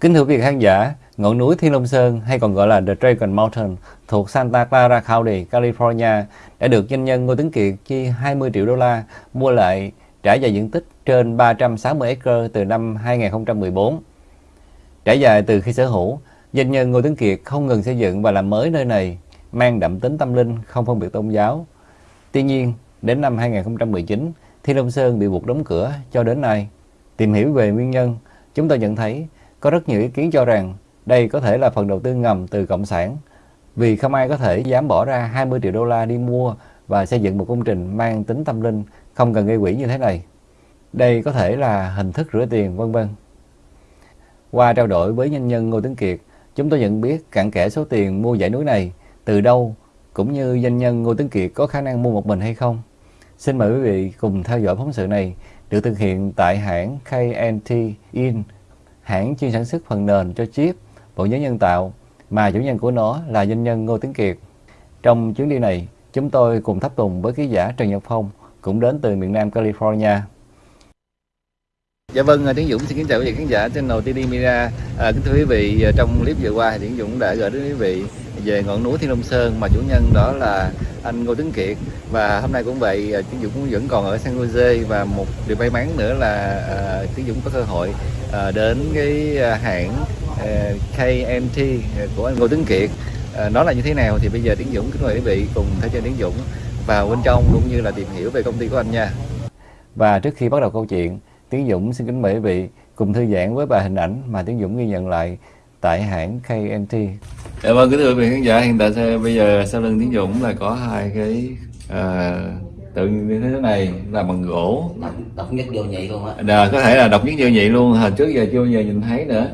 Kính thưa quý vị khán giả, ngọn núi Thiên Long Sơn hay còn gọi là The Dragon Mountain thuộc Santa Clara County, California đã được doanh nhân Ngô Tấn Kiệt chi 20 triệu đô la mua lại trải dài diện tích trên 360 acre từ năm 2014. Trải dài từ khi sở hữu, doanh nhân Ngô Tấn Kiệt không ngừng xây dựng và làm mới nơi này, mang đậm tính tâm linh, không phân biệt tôn giáo. Tuy nhiên, đến năm 2019, Thiên Long Sơn bị buộc đóng cửa cho đến nay. Tìm hiểu về nguyên nhân, chúng tôi nhận thấy có rất nhiều ý kiến cho rằng đây có thể là phần đầu tư ngầm từ Cộng sản vì không ai có thể dám bỏ ra 20 triệu đô la đi mua và xây dựng một công trình mang tính tâm linh không cần gây quỹ như thế này. Đây có thể là hình thức rửa tiền vân vân. Qua trao đổi với nhân nhân Ngô Tấn Kiệt, chúng tôi nhận biết cặn kẽ số tiền mua dãy núi này từ đâu cũng như doanh nhân Ngô Tấn Kiệt có khả năng mua một mình hay không. Xin mời quý vị cùng theo dõi phóng sự này được thực hiện tại hãng KNT In hãng chuyên sản xuất phần nền cho chip, bộ nhớ nhân tạo mà chủ nhân của nó là doanh nhân Ngô Tiến Kiệt. Trong chuyến đi này, chúng tôi cùng thắp tùng với ký giả Trần Nhật Phong cũng đến từ miền Nam California. Dạ vâng, à, Tiến Dũng xin kính chào quý vị khán giả trên đầu TD Mira. À, kính thưa quý vị, à, trong clip vừa qua thì Tiến Dũng đã gửi đến quý vị về ngọn núi Thiên Long Sơn mà chủ nhân đó là anh Ngô Tấn Kiệt. Và hôm nay cũng vậy à, Tiến Dũng cũng vẫn còn ở San Jose và một điều may mắn nữa là à, Tiến Dũng có cơ hội à, đến cái hãng à, KMT của anh Ngô Tấn Kiệt. À, nó là như thế nào thì bây giờ Tiến Dũng kính mời quý vị cùng theo chân Tiến Dũng vào bên trong cũng như là tìm hiểu về công ty của anh nha. Và trước khi bắt đầu câu chuyện Tiến Dũng xin kính mời quý vị cùng thư giãn với bài hình ảnh mà Tiến Dũng ghi nhận lại tại hãng KNT. Dạ vâng, kính thưa quý vị khán giả, hiện tại bây giờ sau lưng Tiến Dũng là có hai cái uh, tượng như thế này là bằng gỗ. Độc, độc nhất vô nhị luôn á. Đà, có thể là độc nhất vô nhị luôn, hồi trước giờ chưa giờ nhìn thấy nữa.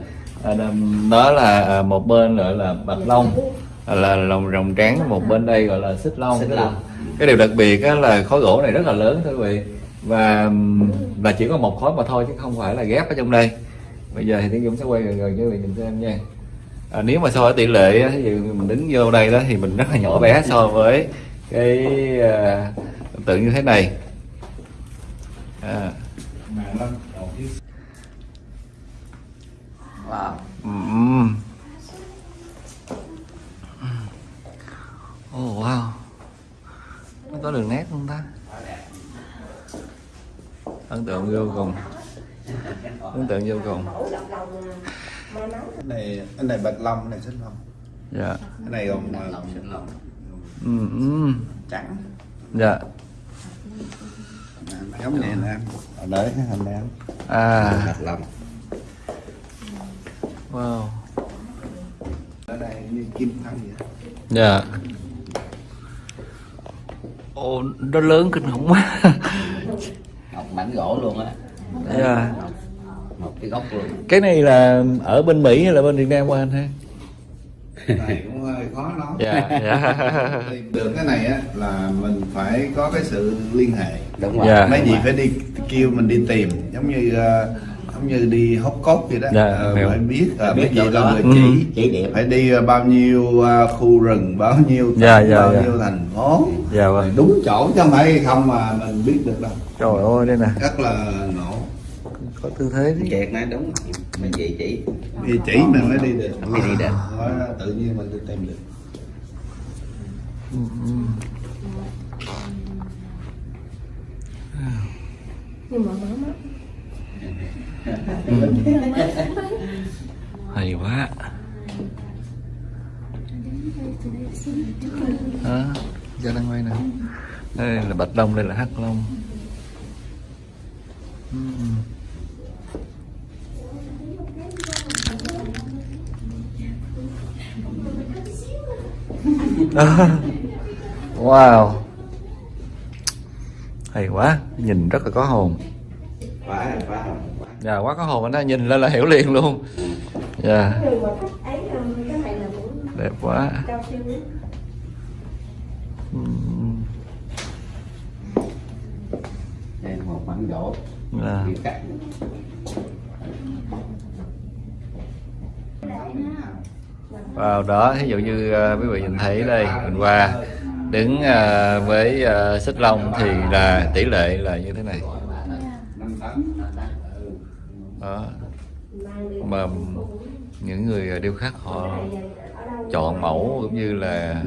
À, đó là một bên gọi là bạch long là lòng rồng trắng một bên đây gọi là xích long, xích long. cái điều đặc biệt là khối gỗ này rất là lớn thưa quý vị và và chỉ có một khối mà thôi chứ không phải là ghép ở trong đây bây giờ thì tiến dũng sẽ quay gần gần cho mình nhìn xem nha à, nếu mà so với tỷ lệ ví dụ mình đứng vô đây đó thì mình rất là nhỏ bé so với cái uh, tượng như thế này à. Wow. Mm. Oh wow Nó có đường nét không ta Ấn tượng vô cùng. Ấn tượng vô cùng. Cái này cái này bạch long này xích long. Dạ. Cái này còn long, xích long. ừ, ừ. trắng. Dạ. Giống này nè ở đấy cái hình này à. Bạch long. wow. Ở đây như kim thân vậy. Dạ. Ồ nó lớn kinh khủng quá Một mảnh gỗ luôn á. dạ Một cái gốc luôn. cái này là ở bên mỹ hay là bên việt nam của anh ha này cũng hơi khó dạ dạ tìm được cái này á là mình phải có cái sự liên hệ Đúng rồi. Dạ. mấy gì phải đi kêu mình đi tìm giống như ờ, giống như đi hốc cốt vậy đó Dạ, Ờ, hiểu. phải biết uh, Biết gì đâu là đó. người Ừ. chỉ Chỉ điểm. phải đi ờ, bao nhiêu ờ, khu rừng bao nhiêu tỉnh, Dạ, dạ, bao dạ. nhiêu thành phố dạ vâng đúng chỗ chứ không phải không mà mình biết được đâu trời ơi đây nè rất là ngộ có tư thế đấy Kiệt nói đúng. Mình chỉ chỉ. đi chỉ mình mới đi được Mới đi được. Tự nhiên mình tìm được Ừ, ừ. nhưng mà mở mắt Ừ. hay quá. Đó ra đang quay nè. Đây là bạch long đây là hắc long. Ừ. Wow. Hay quá. Nhìn rất là có hồn. Quá quá dạ quá có hồn anh nhìn lên là hiểu liền luôn. Dạ. Người mà thích ấy cái này là cũng đẹp quá. Đây là một mảnh gỗ. dạ. Kiểu cắt. vào đó ví dụ như uh, quý vị nhìn thấy đây mình qua. Đứng à, với à, xích long thì là tỷ lệ là như thế này đó. Mà những người điêu khắc họ chọn mẫu cũng như là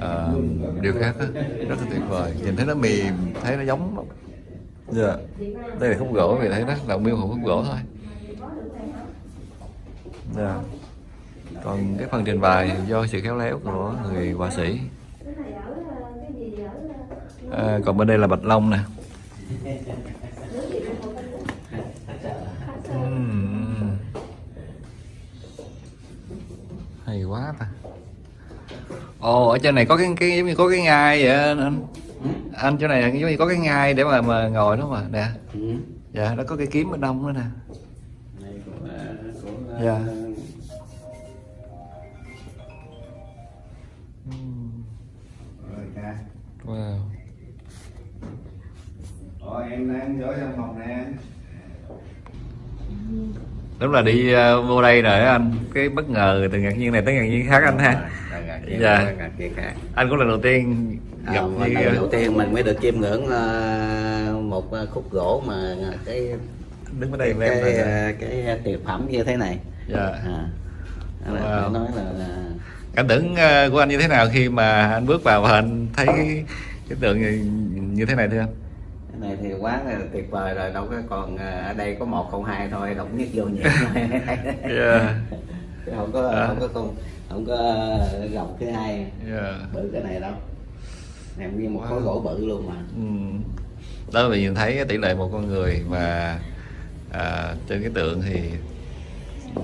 ờ, điêu khắc á, rất là tuyệt vời. Nhìn thấy nó mềm thấy nó giống lắm. dạ. Đây là khúc gỗ vì thấy nó là miêu hồn khúc gỗ thôi. Dạ. Còn cái phần trình bày do sự khéo léo của người họa sĩ. À, còn bên đây là bạch long nè hay quá ta. Ồ ở trên này có cái cái giống như có cái ngai vậy anh. Anh, chỗ này giống như có cái ngai để mà mà ngồi đó mà nè. Ừ. dạ nó có cái kiếm bên đông nữa nè. Là cũng Dạ. rồi wow. Ồ, em đang vô trong phòng nè đúng là đi ờ, vô đây rồi anh cái bất ngờ từ ngạc nhiên này tới ngạc nhiên khác anh ha Rồi, ngạc nhiên, Dạ. rồi, ngạc nhiên khác. anh cũng lần đầu tiên gặp À, như lần đầu tiên mình mới được chiêm ngưỡng ờ, một ờ, khúc gỗ mà cái đứng ở cái đây em cái, rồi ờ, cái tuyệt phẩm như thế này dạ à, đó là Wow. nói là, là cảm tưởng ờ, của anh như thế nào khi mà anh bước vào và anh thấy cái, cái tượng như, như thế này thưa anh cái này thì quá là tuyệt vời rồi đâu có còn ờ, ở đây có một không hai thôi độc nhất vô nhị yeah. Không có À. không có không không có ờ, gặp thứ hai Yeah. bự cái này đâu này nguyên một Wow. khối gỗ bự luôn mà Ừ. đó là mình nhìn thấy cái tỷ lệ một con người và à, trên cái tượng thì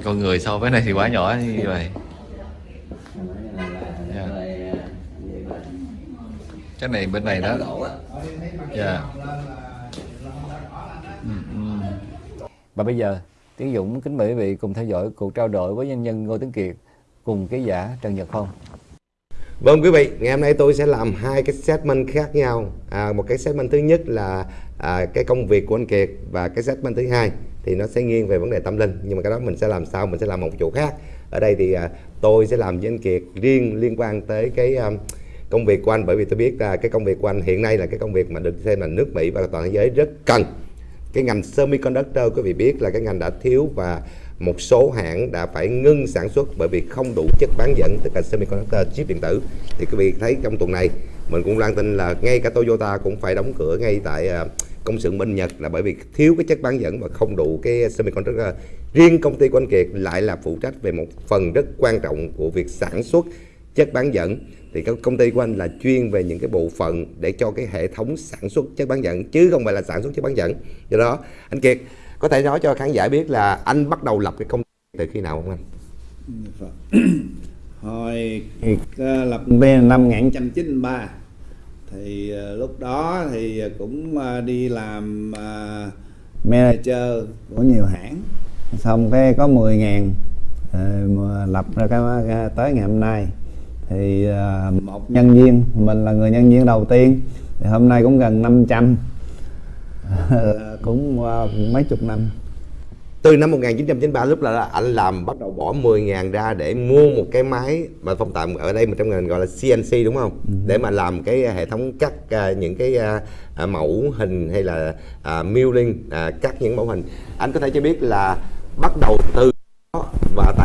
con người so với này thì quá nhỏ như vậy nói là, là, Dạ. là, là, như là cái này bên này đó dạ Ừ, ừ. Và bây giờ, Tiến Dũng kính mời quý vị cùng theo dõi cuộc trao đổi với nhân nhân Ngô Tuấn Kiệt cùng ký giả Trần Nhật Phong. Vâng quý vị, ngày hôm nay tôi sẽ làm hai cái segment khác nhau. À, một cái segment thứ nhất là à, cái công việc của anh Kiệt và cái segment thứ hai thì nó sẽ nghiêng về vấn đề tâm linh. Nhưng mà cái đó mình sẽ làm sau, mình sẽ làm một chỗ khác. Ở đây thì à, tôi sẽ làm với anh Kiệt riêng liên quan tới cái à, công việc của anh, bởi vì tôi biết là cái công việc của anh hiện nay là cái công việc mà được xem là nước Mỹ và toàn thế giới rất cần. Cái ngành semiconductor, quý vị biết là cái ngành đã thiếu và một số hãng đã phải ngưng sản xuất bởi vì không đủ chất bán dẫn, tức là semiconductor, chip điện tử. Thì quý vị thấy trong tuần này, mình cũng loan tin là ngay cả Toyota cũng phải đóng cửa ngay tại à, công xưởng bên Nhật là bởi vì thiếu cái chất bán dẫn và không đủ cái semiconductor. Riêng công ty của anh Kiệt lại là phụ trách về một phần rất quan trọng của việc sản xuất chất bán dẫn thì các công ty của anh là chuyên về những cái bộ phận để cho cái hệ thống sản xuất chất bán dẫn chứ không phải là sản xuất chất bán dẫn. Do đó anh Kiệt có thể nói cho khán giả biết là anh bắt đầu lập cái công ty từ khi nào không anh? Vâng. Hồi lập công năm 1993 thì ờ, lúc đó thì cũng ờ, đi làm ờ, manager của nhiều hãng. Xong cái có 10 ngàn ờ, mà lập ra cái tới ngày hôm nay thì ờ, một nhân viên mình là người nhân viên đầu tiên. Thì hôm nay cũng gần 500 Ờ, cũng mấy chục năm. Từ năm 1993 lúc là anh làm bắt đầu bỏ 10 ngàn ra để mua một cái máy mà phong tạm ở đây mà trong ngành gọi là CNC đúng không? Để mà làm cái hệ thống cắt à, những cái à, à, mẫu hình hay là à, milling à, cắt những mẫu hình. Anh có thể cho biết là bắt đầu từ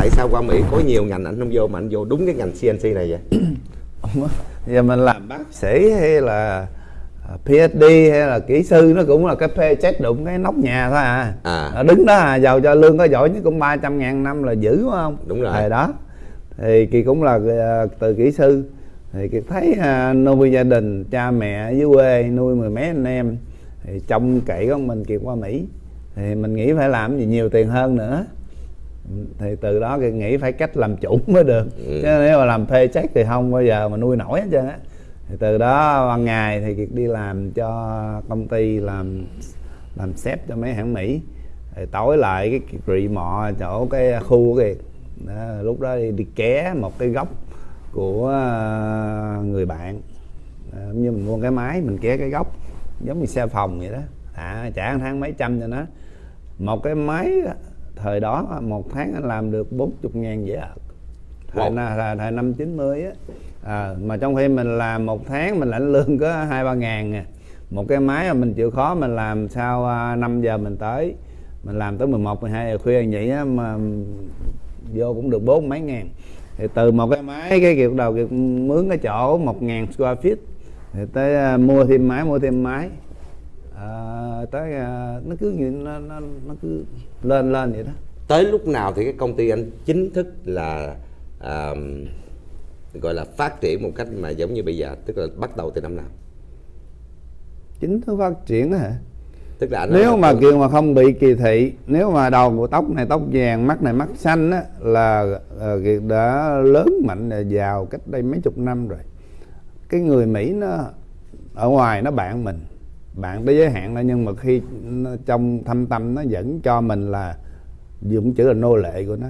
tại sao qua Mỹ có nhiều ngành anh không vô mà anh vô đúng cái ngành CNC này vậy? Giờ mình làm bác sĩ hay là à, PhD hay là kỹ sư nó cũng là cái paycheck đụng cái nóc nhà thôi à, À. Đứng đó à giàu cho lương có giỏi nhất cũng 300 ngàn năm là dữ đúng không? Đúng rồi. thời đó. Thì kỳ cũng là à, từ kỹ sư. Thì kỳ thấy à, nuôi gia đình cha mẹ dưới quê nuôi mười mấy anh em. Thì trông cậy con mình kịp qua Mỹ. Thì mình nghĩ phải làm gì nhiều tiền hơn nữa thì từ đó kỳ nghĩ phải cách làm chủ mới được. Ừ. chứ nếu mà làm thuê check thì không bao giờ mà nuôi nổi hết trơn á. Thì từ đó ban ngày thì kiệt đi làm cho công ty làm làm sếp cho mấy hãng mỹ. Rồi tối lại cái kiệt rị mọ chỗ cái khu của kiệt. Đó, lúc đó đi, đi ké một cái góc của ờ, người bạn. Giống như mình mua cái máy mình ké cái góc giống như xe phòng vậy đó. À, trả một tháng mấy trăm cho nó. Một cái máy thời đó một tháng anh làm được 40 ngàn dễ ợt thời, Wow. na- thời, năm 90 á à, mà trong khi mình làm một tháng mình lãnh lương có hai ba ngàn à. một cái máy mà mình chịu khó mình làm sau à, 5 giờ mình tới mình làm tới 11, 12 giờ khuya vậy á mà vô cũng được bốn mấy ngàn thì từ một cái máy cái kiểu đầu kiệt mướn cái chỗ một ngàn square feet thì tới à, mua thêm máy mua thêm máy à, tới à, nó cứ như nó, nó nó cứ lên lên vậy đó. Tới lúc nào thì cái công ty anh chính thức là à, gọi là phát triển một cách mà giống như bây giờ tức là bắt đầu từ năm nào? Chính thức phát triển đó hả? Tức là nếu mà kiều mà không bị kỳ thị nếu mà đầu của tóc này tóc vàng mắt này mắt xanh á là kiệt đã lớn mạnh giàu cách đây mấy chục năm rồi. Cái người mỹ nó ở ngoài nó bạn mình bạn tới giới hạn đó nhưng mà khi nó, trong thâm tâm nó vẫn cho mình là dùng chữ là nô lệ của nó.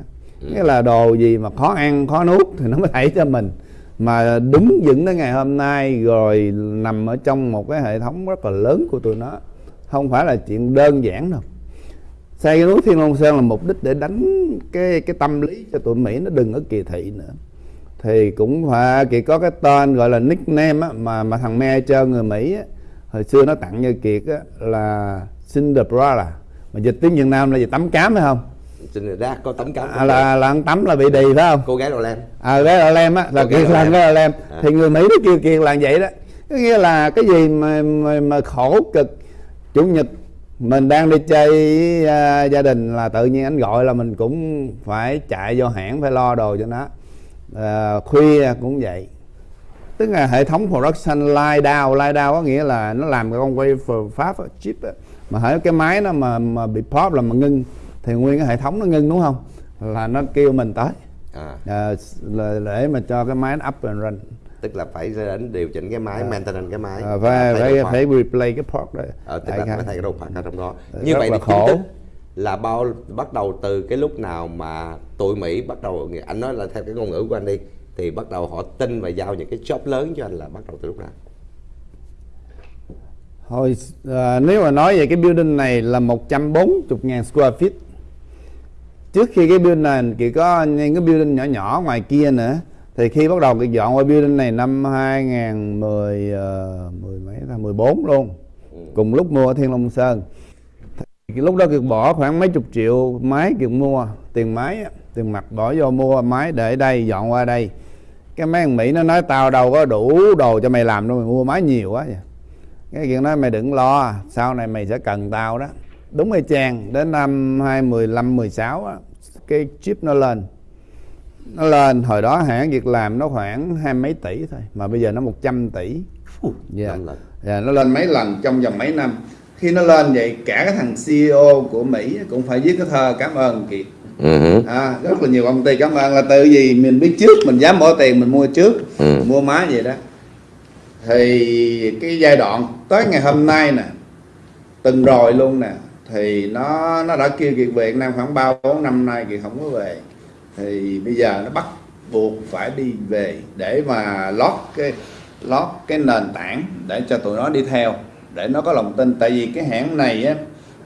Nghĩa là đồ gì mà khó ăn khó nuốt thì nó mới thảy cho mình. Mà đứng vững tới ngày hôm nay rồi nằm ở trong một cái hệ thống rất là lớn của tụi nó không phải là chuyện đơn giản đâu. Xây cái núi Thiên Long Sơn là mục đích để đánh cái cái tâm lý cho tụi Mỹ nó đừng có kỳ thị nữa. Thì cũng phải Kiệt có cái tên gọi là nickname á, mà mà thằng manager người Mỹ á, hồi xưa nó tặng cho Kiệt á, là Cinderella mà dịch tiếng Việt Nam là gì tắm cám phải không? Xin đã có tấm cám à, là là ăn tắm là bị đì phải không? Cô gái đồ len à cái là lem á là gái kiệt là lem. cái là lem. À. thì người mỹ nó kêu kiệt là vậy đó. Có nghĩa là cái gì mà mà, mà khổ cực. Chủ nhật mình đang đi chơi với, à, gia đình là tự nhiên anh gọi là mình cũng phải chạy vô hãng phải lo đồ cho nó. À, khuya cũng vậy tức là hệ thống production line down. Line down có nghĩa là nó làm cái con wafer pháp chip á. mà hãy cái máy nó mà mà bị pop là mà ngưng thì nguyên cái hệ thống nó ngưng đúng không? Là nó kêu mình tới. À, à, để mà cho cái máy nó up and run. Tức là phải đến điều chỉnh cái máy maintenance cái máy. À, phải phải phải replay cái port đó. Ờ, tức là phải thay cái đồ part ở trong đó. Rất như vậy là thì khổ. là bao bắt đầu từ cái lúc nào mà tụi Mỹ bắt đầu anh nói là theo cái ngôn ngữ của anh đi thì bắt đầu họ tin và giao những cái job lớn cho anh là bắt đầu từ lúc nào? Thôi à, nếu mà nói về cái building này là 140.000 square feet. Trước khi cái building này chỉ có những cái building nhỏ nhỏ ngoài kia nữa. Thì khi bắt đầu cái dọn qua building này năm 2010 uh, 10 mấy là 14 luôn. Cùng lúc mua ở Thiên Long Sơn. Thì lúc đó Kiệt bỏ khoảng mấy chục triệu máy Kiệt mua. Tiền máy tiền mặt bỏ vô mua máy để đây dọn qua đây. Cái mấy thằng Mỹ nó nói tao đâu có đủ đồ cho mày làm đâu mày mua máy nhiều quá vậy. Cái chuyện nói mày đừng lo sau này mày sẽ cần tao đó. Đúng y chang đến năm 2015 16 á cái chip nó lên. Nó lên hồi đó hãng việc làm nó khoảng hai mấy tỷ thôi mà bây giờ nó 100 tỷ. Dạ. năm lần. dạ nó lên mấy lần trong vòng mấy năm. Khi nó lên vậy cả cái thằng CEO của Mỹ cũng phải viết cái thơ cảm ơn Kiệt Ừ. À, rất là nhiều công ty cảm ơn là từ gì mình biết trước mình dám bỏ tiền mình mua trước Ừ. mua máy vậy đó. Thì cái giai đoạn tới ngày hôm nay nè từng rồi luôn nè thì nó nó đã kêu Kiệt về Nam khoảng ba bốn năm nay Kiệt không có về. Thì bây giờ nó bắt buộc phải đi về để mà lót cái lót cái nền tảng để cho tụi nó đi theo để nó có lòng tin. Tại vì cái hãng này á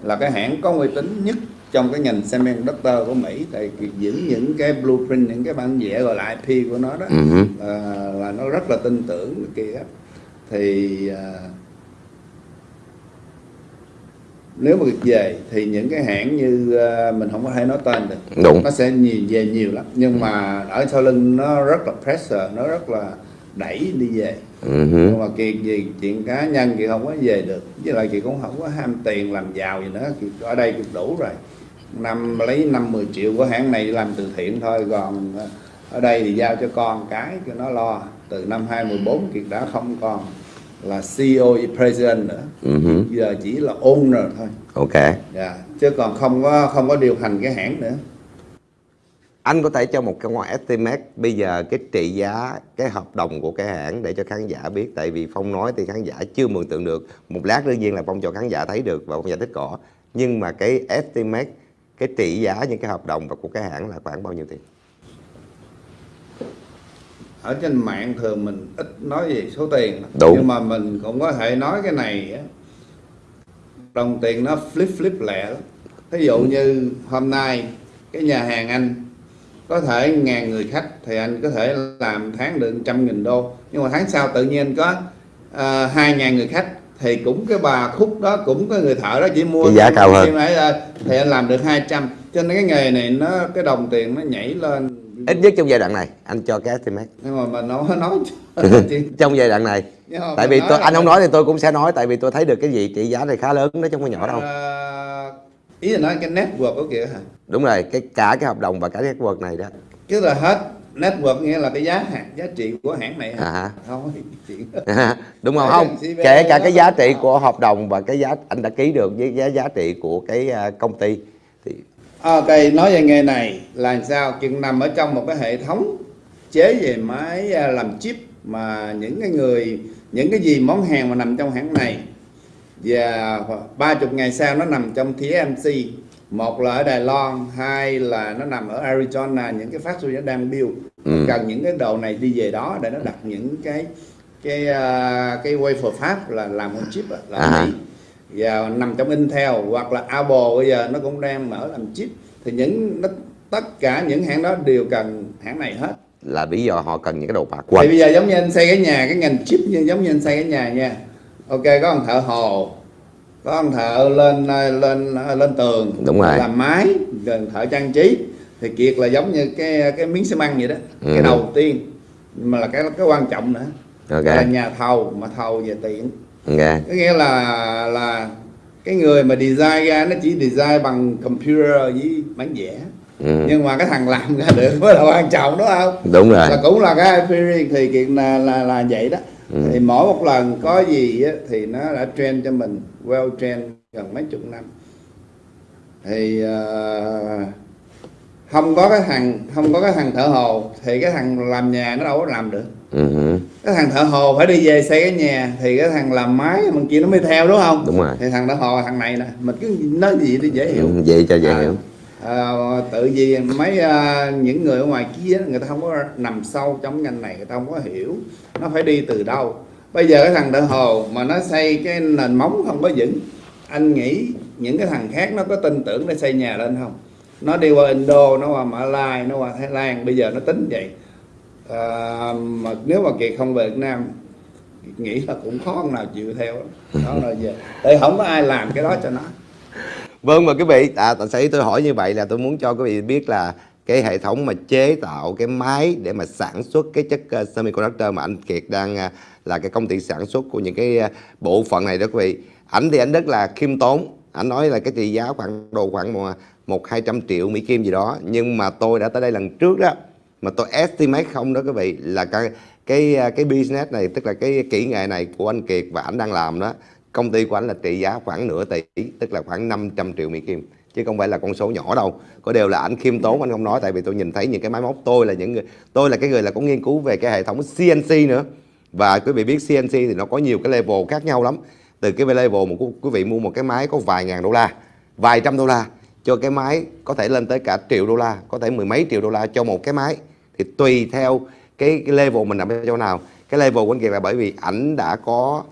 là cái hãng có uy tín nhất trong cái ngành semiconductor của Mỹ Kiệt giữ những cái blueprint những cái bản vẽ gọi là IP của nó đó Ừ. là, là nó rất là tin tưởng kia thì à, nếu mà về thì những cái hãng như à, mình không có thể nói tên được. Đúng. nó sẽ nhiều về nhiều lắm. Nhưng mà ở sau lưng nó rất là pressure nó rất là đẩy đi về. Ừ. nhưng mà kiệt gì chuyện cá nhân thì không có về được. Với lại kiệt cũng không có ham tiền làm giàu gì nữa. Kiệt ở đây kiệt đủ rồi năm lấy năm 10 triệu của hãng này làm từ thiện thôi còn ở đây thì giao cho con cái cho nó lo. Từ năm 2014 kiệt đã không còn là CEO president nữa. Ừ. giờ chỉ là owner thôi. Ok. Dạ chứ còn không có không có điều hành cái hãng nữa. Anh có thể cho một cái ngoại estimate bây giờ cái trị giá cái hợp đồng của cái hãng để cho khán giả biết tại vì phong nói thì khán giả chưa mường tượng được. Một lát đương nhiên là phong cho khán giả thấy được và phong giải thích rõ. Nhưng mà cái estimate cái trị giá những cái hợp đồng và của cái hãng là khoảng bao nhiêu tiền ở trên mạng thường mình ít nói về số tiền. Đúng. nhưng mà mình cũng có thể nói cái này đồng tiền nó flip flip lẹ lắm ví dụ như hôm nay cái nhà hàng anh có thể ngàn người khách thì anh có thể làm tháng được trăm nghìn đô nhưng mà tháng sau tự nhiên có à, hai ngàn người khách thì cũng cái bà khúc đó cũng có người thợ đó chỉ mua Cái giá cao hơn. thì anh làm được 200 cho nên cái nghề này nó cái đồng tiền nó nhảy lên. Ít nhất trong giai đoạn này anh cho cái estimate. Nhưng mà mình nói nói trong giai đoạn này. Mà tại vì tôi anh không nói thì tôi cũng sẽ nói tại vì tôi thấy được cái gì trị giá này khá lớn chứ không có nhỏ đâu. À, ý là nói cái network của kìa hả? Đúng rồi cái cả cái hợp đồng và cả cái network này đó. Chứ là hết network nghĩa là cái giá hàng giá trị của hãng này? À không chuyện đó. đúng không không kể cả cái giá trị của hợp đồng và cái giá anh đã ký được với giá giá trị của cái à, công ty thì Ok, nói về nghề này là sao? Chuyện nằm ở trong một cái hệ thống chế về máy à, làm chip mà những cái người những cái gì món hàng mà nằm trong hãng này và ba chục ngày sau nó nằm trong TSMC một là ở Đài Loan hai là nó nằm ở Arizona những cái factory nó đang build. Ừ. cần những cái đồ này đi về đó để nó đặt những cái cái à, cái wafer fab là làm con chip là À. Mỹ. Và nằm trong Intel hoặc là Apple bây giờ nó cũng đang mở làm chip. Thì những nó, tất cả những hãng đó đều cần hãng này hết. Là lý do họ cần những cái đồ bạc thì quanh. bây giờ giống như anh xây cái nhà cái ngành chip như giống như anh xây cái nhà nha. Ok có ông thợ hồ có ông thợ lên lên lên tường Đúng rồi. làm mái rồi thợ trang trí. Thì kiệt là giống như cái cái miếng xi măng vậy đó Ừ. cái đầu tiên. Mà là cái cái quan trọng nữa. Ok. Là nhà thầu mà thầu về tiền ok. Có nghĩa là là cái người mà design ra nó chỉ design bằng computer với bản vẽ ừ. nhưng mà cái thằng làm ra được mới là quan trọng đúng không? Đúng rồi. Là cũng là cái experience thì kiện là là là vậy đó Ừ. thì mỗi một lần có gì á, thì nó đã train cho mình well train gần mấy chục năm thì ờ, không có cái thằng không có cái thằng thợ hồ thì cái thằng làm nhà nó đâu có làm được ừ. cái thằng thợ hồ phải đi về xây cái nhà thì cái thằng làm máy mình kia nó mới theo đúng không đúng rồi thì thằng thợ hồ thằng này nè mình cứ nói gì thì dễ hiểu ừ. vậy cho dễ À, hiểu à, tự vì mấy à, những người ở ngoài kia người ta không có nằm sâu trong ngành này người ta không có hiểu. Nó phải đi từ đâu. Bây giờ cái thằng thợ hồ mà nó xây cái nền móng không có vững anh nghĩ những cái thằng khác nó có tin tưởng để xây nhà lên không? Nó đi qua Indo nó qua Mã Lai nó qua Thái Lan bây giờ nó tính vậy. À, mà nếu mà kiệt không về Việt Nam nghĩ là cũng khó nào chịu theo đó là về. Tại không có ai làm cái đó cho nó. Vâng và quý vị, à, tại sao tôi hỏi như vậy là tôi muốn cho quý vị biết là cái hệ thống mà chế tạo cái máy để mà sản xuất cái chất uh, semiconductor mà anh Kiệt đang uh, là cái công ty sản xuất của những cái uh, bộ phận này đó quý vị. Ảnh thì ảnh rất là khiêm tốn, anh nói là cái trị giá khoảng đồ khoảng một một hai trăm triệu Mỹ Kim gì đó, nhưng mà tôi đã tới đây lần trước đó mà tôi estimate không đó quý vị là cái cái uh, cái business này tức là cái kỹ nghệ này của anh Kiệt và anh đang làm đó công ty của anh là trị giá khoảng nửa tỷ tức là khoảng 500 triệu Mỹ Kim. Chứ không phải là con số nhỏ đâu. Có điều là anh khiêm tốn anh không nói tại vì tôi nhìn thấy những cái máy móc. Tôi là những người tôi là cái người là có nghiên cứu về cái hệ thống CNC nữa. Và quý vị biết CNC thì nó có nhiều cái level khác nhau lắm. Từ cái level mà quý vị mua một cái máy có vài ngàn đô la vài trăm đô la cho cái máy có thể lên tới cả triệu đô la có thể mười mấy triệu đô la cho một cái máy. Thì tùy theo cái, cái level mình nằm ở chỗ nào. Cái level của anh Kiệt là bởi vì ảnh đã có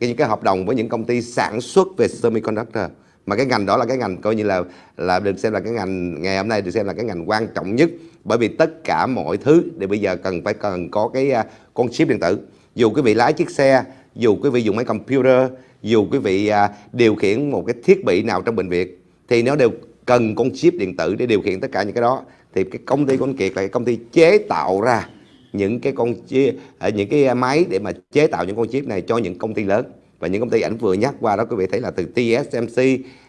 cái, những cái hợp đồng với những công ty sản xuất về semiconductor. Mà cái ngành đó là cái ngành coi như là là được xem là cái ngành, ngày hôm nay được xem là cái ngành quan trọng nhất. Bởi vì tất cả mọi thứ thì bây giờ cần phải cần có cái à, con chip điện tử. Dù quý vị lái chiếc xe, dù quý vị dùng máy computer, dù quý vị à, điều khiển một cái thiết bị nào trong bệnh viện, thì nó đều cần con chip điện tử để điều khiển tất cả những cái đó. Thì cái công ty của anh Kiệt là cái công ty chế tạo ra những cái con chia à, những cái máy để mà chế tạo những con chip này cho những công ty lớn. Và những công ty ảnh vừa nhắc qua đó quý vị thấy là từ TSMC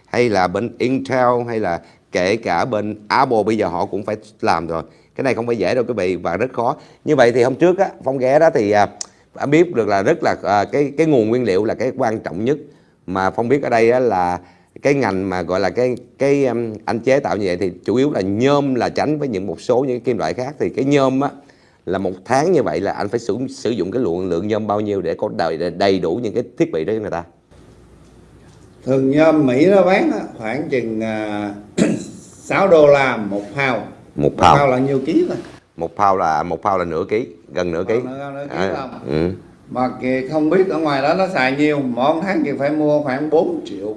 hay là bên Intel hay là kể cả bên Apple bây giờ họ cũng phải làm rồi. Cái này không phải dễ đâu quý vị và rất khó. Như vậy thì hôm trước á phong ghé đó thì à, biết được là rất là à, cái cái nguồn nguyên liệu là cái quan trọng nhất. Mà phong biết ở đây á, là cái ngành mà gọi là cái cái um, anh chế tạo như vậy thì chủ yếu là nhôm là tránh với những một số những kim loại khác. Thì cái nhôm á là một tháng như vậy là anh phải sử sử dụng cái lượng lượng nhôm bao nhiêu để có đầy đầy đủ những cái thiết bị đó cho người ta? Thường nhôm Mỹ nó bán khoảng chừng à, 6 đô la một pound. Một một pound là nhiêu ký thôi một pound là một pound là nửa ký gần nửa ký. Nửa- nửa ký À, ừ. mà kìa không biết ở ngoài đó nó xài nhiêu mỗi tháng kìa phải mua khoảng 4 triệu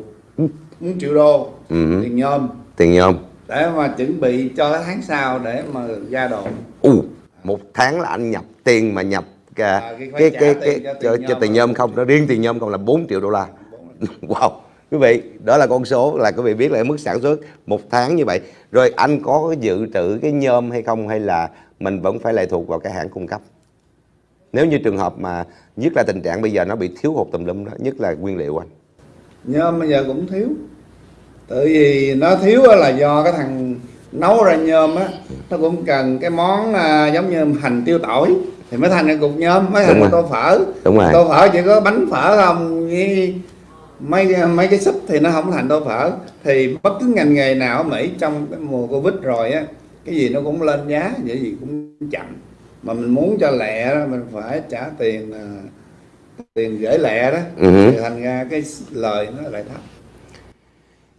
4 triệu đô Ừ. tiền nhôm. Tiền nhôm. Để mà chuẩn bị cho tháng sau để mà ra đồ u một tháng là anh nhập tiền mà nhập cái À, cái phải cái cái, tiền cái cho cho, cho nhôm tiền nhôm không nó riêng tiền nhôm không là 4 triệu đô la. Wow quý vị đó là con số là quý vị biết là mức sản xuất một tháng như vậy. Rồi anh có dự trữ cái nhôm hay không hay là mình vẫn phải lệ thuộc vào cái hãng cung cấp? Nếu như trường hợp mà nhất là tình trạng bây giờ nó bị thiếu hụt tùm lum đó nhất là nguyên liệu anh. Nhôm bây giờ cũng thiếu. Tại vì nó thiếu là do cái thằng nấu ra nhôm á nó cũng cần cái món à, giống như hành tiêu tỏi thì mới thành cái cục nhôm mới thành tô phở. Đúng rồi. Tô phở chỉ có bánh phở không với mấy mấy cái súp thì nó không thành tô phở. Thì bất cứ ngành nghề nào ở Mỹ trong cái mùa Covid rồi á cái gì nó cũng lên giá vậy gì cũng chậm. Mà mình muốn cho lẹ đó mình phải trả tiền à, tiền gửi lẹ đó Ừ. thì thành ra cái lời nó lại thấp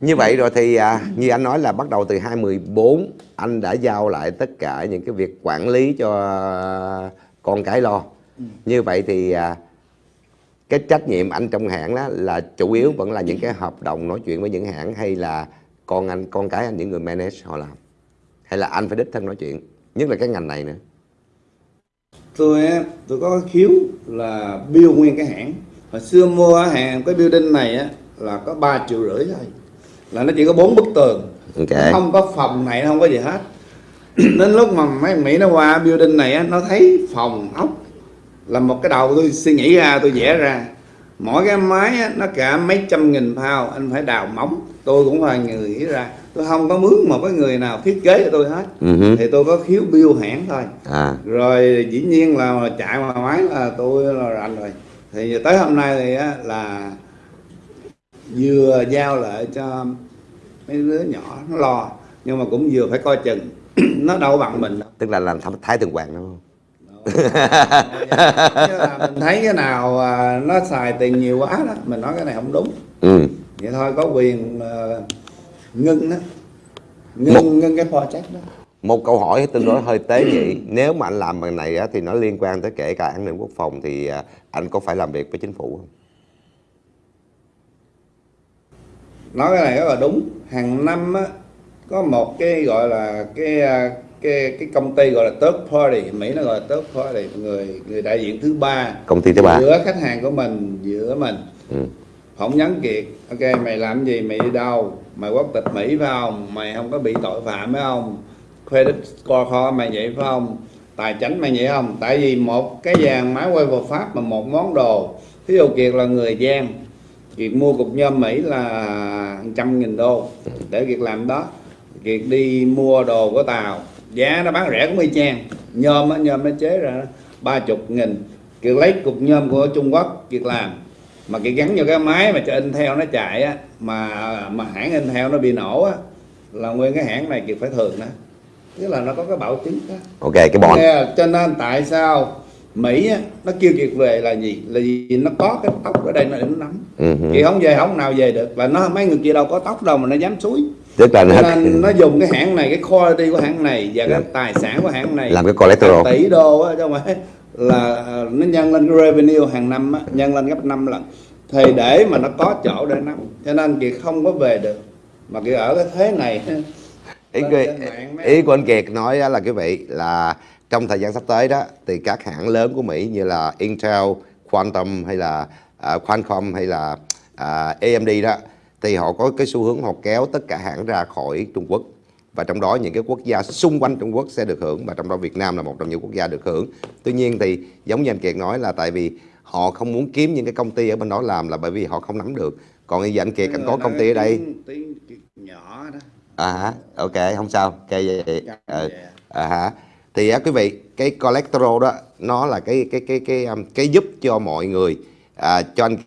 Như vậy rồi thì à, như anh nói là bắt đầu từ 2014 anh đã giao lại tất cả những cái việc quản lý cho con cái lo. Như vậy thì à, cái trách nhiệm anh trong hãng đó là chủ yếu vẫn là những cái hợp đồng nói chuyện với những hãng hay là con anh con cái anh những người manage họ làm? Hay là anh phải đích thân nói chuyện nhất là cái ngành này nữa? Tôi tôi có cái khiếu là build nguyên cái hãng. Hồi xưa mua hàng cái building này á là có 3 triệu rưỡi thôi là nó chỉ có bốn bức tường. Ok. Nó không có phòng này nó không có gì hết. Đến lúc mà mấy Mỹ nó qua building này á nó thấy phòng ốc là một cái đầu tôi suy nghĩ ra tôi vẽ ra. Mỗi cái máy á, nó cả mấy trăm nghìn pound anh phải đào móng. Tôi cũng là người nghĩ ra. Tôi không có mướn một cái người nào thiết kế cho tôi hết. Hứ. thì tôi có khiếu build hãng thôi. À. Rồi dĩ nhiên là chạy mà máy là tôi là rành rồi. Thì tới hôm nay thì á, là vừa giao lại cho mấy đứa nhỏ nó lo nhưng mà cũng vừa phải coi chừng. Nó đâu bằng mình đâu. Tức là làm thái- thái thường hoàng đúng không? Mình thấy cái nào à, nó xài tiền nhiều quá đó mình nói cái này không đúng. Ừ. Vậy thôi có quyền à, ngưng đó. Ngưng ngưng cái project đó. Một câu hỏi tương đối hơi tế nhị. Nếu mà anh làm bằng này á, thì nó liên quan tới kể cả an ninh quốc phòng thì à, anh có phải làm việc với chính phủ không nói cái này rất là đúng. Hàng năm á, có một cái gọi là cái à, cái cái công ty gọi là third party. Mỹ nó gọi là third party người người đại diện thứ ba. Công ty thứ ba. Giữa khách hàng của mình giữa mình. Ừ. phỏng vấn kiệt. Ok mày làm gì mày đi đâu? Mày quốc tịch mỹ phải không? Mày không có bị tội phạm phải không? Credit score kho mày vậy phải không? Tài chính mày vậy không? Tại vì một cái dàn máy quay vào pháp mà một món đồ. Ví dụ kiệt là người giang. Kiệt mua cục nhôm mỹ là trăm nghìn đô. Để kiệt làm đó kiệt đi mua đồ của tàu giá nó bán rẻ cũng y chang. Nhôm á nhôm nó chế ra ba chục nghìn. Kiệt lấy cục nhôm của trung quốc kiệt làm. Mà kiệt gắn vào cái máy mà cho in theo nó chạy á mà mà hãng in theo nó bị nổ á là nguyên cái hãng này kiệt phải thường đó. Tức là nó có cái bảo chứng đó. Ok cái bọn Nghe, cho nên tại sao Mỹ á, nó kêu kiệt về là gì? Là vì nó có cái tóc ở đây nó để nó nắm. Ừ. kiệt không về không nào về được. Là nó mấy người kia đâu có tóc đâu mà nó dám suối tức là nó, nên nó dùng cái hãng này cái quality của hãng này và cái tài sản của hãng này. Làm cái collateral. Tỷ đô á chứ không phải là ờ, nó nhân lên cái revenue hàng năm á, nhân lên gấp 5 lần. Thì để mà nó có chỗ để nắm. Cho nên kiệt không có về được. Mà kiệt ở cái thế này ý, mấy- ý của anh Kiệt nói là quý vị là trong thời gian sắp tới đó thì các hãng lớn của Mỹ như là Intel, Quantum hay là à, Qualcomm hay là à, AMD đó thì họ có cái xu hướng họ kéo tất cả hãng ra khỏi Trung Quốc và trong đó những cái quốc gia xung quanh Trung Quốc sẽ được hưởng và trong đó Việt Nam là một trong những quốc gia được hưởng. Tuy nhiên thì giống như anh Kiệt nói là tại vì họ không muốn kiếm những cái công ty ở bên đó làm là bởi vì họ không nắm được. Còn bây giờ anh Kiệt anh có công ty ở đây tiếng, nhỏ đó à hả ok không sao ok vậy Dạ, Ờ, dạ. à hả thì á quý vị cái cholesterol đó nó là cái cái cái cái cái, cái giúp cho mọi người à, cho anh